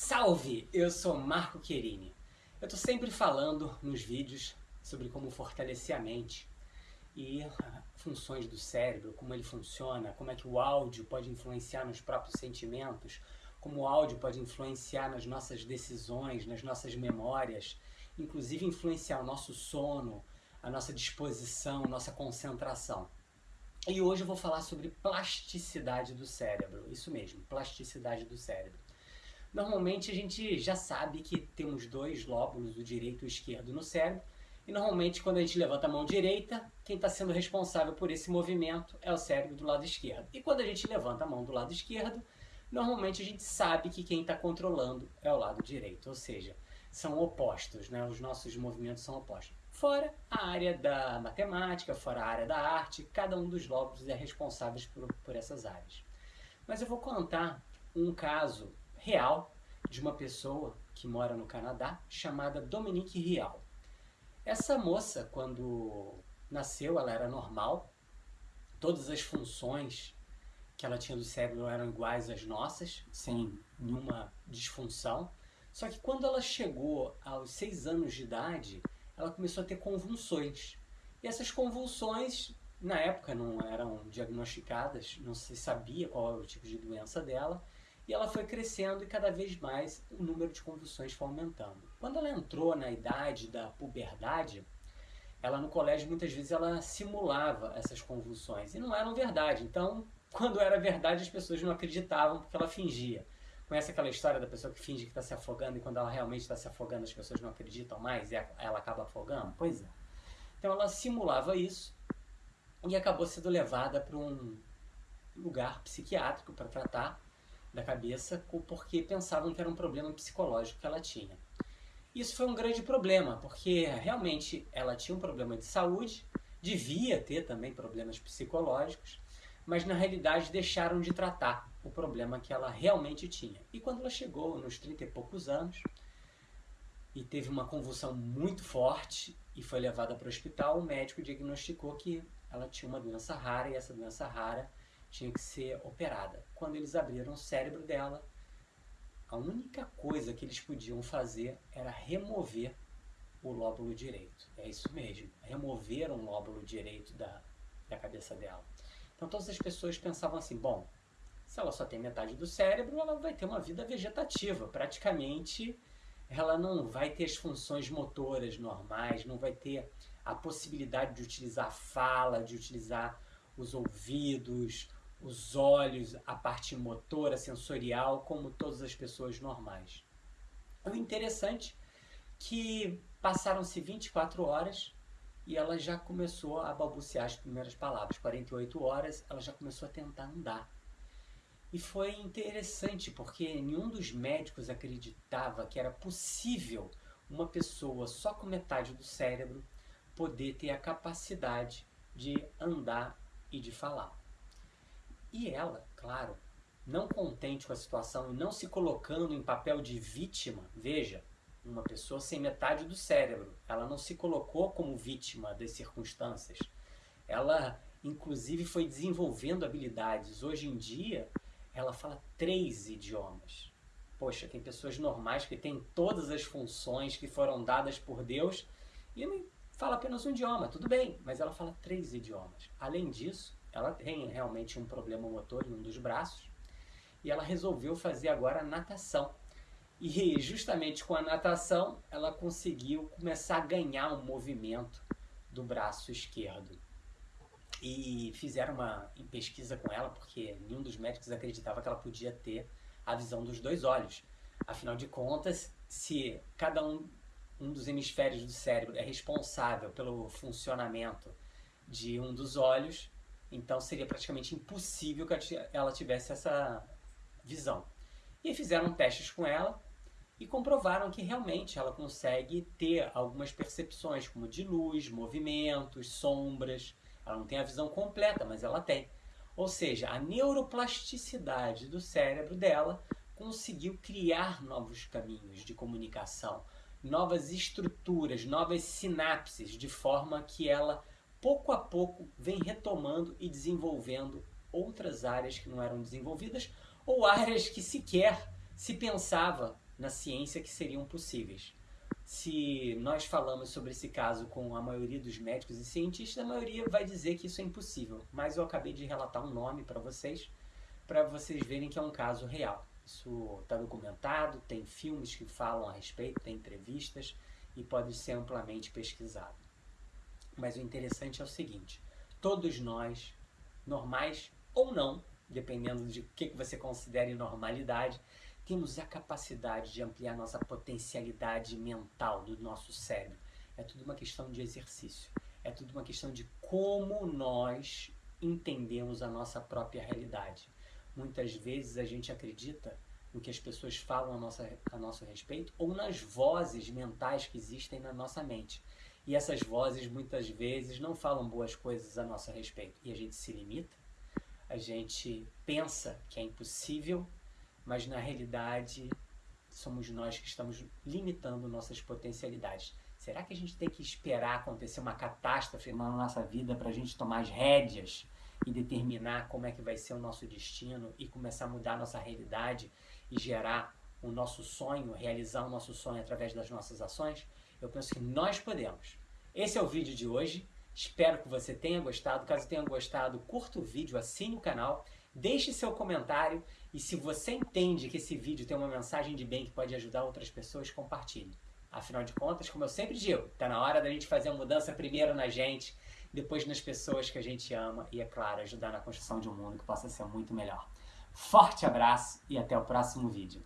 Salve! Eu sou Marco Querini. Eu estou sempre falando nos vídeos sobre como fortalecer a mente e funções do cérebro, como ele funciona, como é que o áudio pode influenciar nos próprios sentimentos, como o áudio pode influenciar nas nossas decisões, nas nossas memórias, inclusive influenciar o nosso sono, a nossa disposição, nossa concentração. E hoje eu vou falar sobre plasticidade do cérebro, isso mesmo, plasticidade do cérebro. Normalmente a gente já sabe que temos dois lóbulos, o direito e o esquerdo, no cérebro, e normalmente quando a gente levanta a mão direita, quem está sendo responsável por esse movimento é o cérebro do lado esquerdo. E quando a gente levanta a mão do lado esquerdo, normalmente a gente sabe que quem está controlando é o lado direito, ou seja, são opostos, né? os nossos movimentos são opostos. Fora a área da matemática, fora a área da arte, cada um dos lóbulos é responsável por, por essas áreas. Mas eu vou contar um caso real de uma pessoa que mora no Canadá chamada Dominique Rial. Essa moça, quando nasceu, ela era normal, todas as funções que ela tinha do cérebro eram iguais às nossas, sem nenhuma disfunção. Só que quando ela chegou aos seis anos de idade, ela começou a ter convulsões. E essas convulsões, na época, não eram diagnosticadas, não se sabia qual era o tipo de doença dela, e ela foi crescendo e cada vez mais o número de convulsões foi aumentando. Quando ela entrou na idade da puberdade, ela no colégio muitas vezes ela simulava essas convulsões e não eram verdade. Então, quando era verdade, as pessoas não acreditavam porque ela fingia. Conhece aquela história da pessoa que finge que está se afogando e quando ela realmente está se afogando as pessoas não acreditam mais e ela acaba afogando? Pois é. Então ela simulava isso e acabou sendo levada para um lugar psiquiátrico para tratar da cabeça porque pensavam que era um problema psicológico que ela tinha. Isso foi um grande problema, porque realmente ela tinha um problema de saúde, devia ter também problemas psicológicos, mas na realidade deixaram de tratar o problema que ela realmente tinha. E quando ela chegou nos 30 e poucos anos e teve uma convulsão muito forte e foi levada para o hospital, o médico diagnosticou que ela tinha uma doença rara e essa doença rara tinha que ser operada. Quando eles abriram o cérebro dela, a única coisa que eles podiam fazer era remover o lóbulo direito. É isso mesmo, remover um lóbulo direito da, da cabeça dela. Então todas as pessoas pensavam assim, bom, se ela só tem metade do cérebro, ela vai ter uma vida vegetativa. Praticamente ela não vai ter as funções motoras normais, não vai ter a possibilidade de utilizar a fala, de utilizar os ouvidos, os olhos, a parte motora, sensorial, como todas as pessoas normais. O interessante que passaram-se 24 horas e ela já começou a balbuciar as primeiras palavras. 48 horas, ela já começou a tentar andar. E foi interessante porque nenhum dos médicos acreditava que era possível uma pessoa só com metade do cérebro poder ter a capacidade de andar e de falar. E ela, claro, não contente com a situação e não se colocando em papel de vítima, veja, uma pessoa sem metade do cérebro, ela não se colocou como vítima das circunstâncias. Ela, inclusive, foi desenvolvendo habilidades. Hoje em dia, ela fala três idiomas. Poxa, tem pessoas normais que têm todas as funções que foram dadas por Deus e fala apenas um idioma, tudo bem, mas ela fala três idiomas. Além disso, ela tem realmente um problema motor em um dos braços e ela resolveu fazer agora natação. E justamente com a natação ela conseguiu começar a ganhar um movimento do braço esquerdo. E fizeram uma pesquisa com ela porque nenhum dos médicos acreditava que ela podia ter a visão dos dois olhos. Afinal de contas, se cada um, um dos hemisférios do cérebro é responsável pelo funcionamento de um dos olhos, então seria praticamente impossível que ela tivesse essa visão. E fizeram testes com ela e comprovaram que realmente ela consegue ter algumas percepções, como de luz, movimentos, sombras. Ela não tem a visão completa, mas ela tem. Ou seja, a neuroplasticidade do cérebro dela conseguiu criar novos caminhos de comunicação, novas estruturas, novas sinapses, de forma que ela pouco a pouco vem retomando e desenvolvendo outras áreas que não eram desenvolvidas ou áreas que sequer se pensava na ciência que seriam possíveis. Se nós falamos sobre esse caso com a maioria dos médicos e cientistas, a maioria vai dizer que isso é impossível. Mas eu acabei de relatar um nome para vocês, para vocês verem que é um caso real. Isso está documentado, tem filmes que falam a respeito, tem entrevistas e pode ser amplamente pesquisado. Mas o interessante é o seguinte: todos nós, normais ou não, dependendo de o que você considere normalidade, temos a capacidade de ampliar nossa potencialidade mental do nosso cérebro. É tudo uma questão de exercício. É tudo uma questão de como nós entendemos a nossa própria realidade. Muitas vezes a gente acredita no que as pessoas falam a, nossa, a nosso respeito ou nas vozes mentais que existem na nossa mente. E essas vozes muitas vezes não falam boas coisas a nosso respeito. E a gente se limita, a gente pensa que é impossível mas na realidade somos nós que estamos limitando nossas potencialidades. Será que a gente tem que esperar acontecer uma catástrofe na nossa vida para a gente tomar as rédeas e determinar como é que vai ser o nosso destino e começar a mudar a nossa realidade e gerar o nosso sonho, realizar o nosso sonho através das nossas ações? Eu penso que nós podemos. Esse é o vídeo de hoje. Espero que você tenha gostado. Caso tenha gostado, curta o vídeo, assine o canal Deixe seu comentário e se você entende que esse vídeo tem uma mensagem de bem que pode ajudar outras pessoas, compartilhe. Afinal de contas, como eu sempre digo, está na hora da gente fazer a mudança primeiro na gente, depois nas pessoas que a gente ama e, é claro, ajudar na construção de um mundo que possa ser muito melhor. Forte abraço e até o próximo vídeo.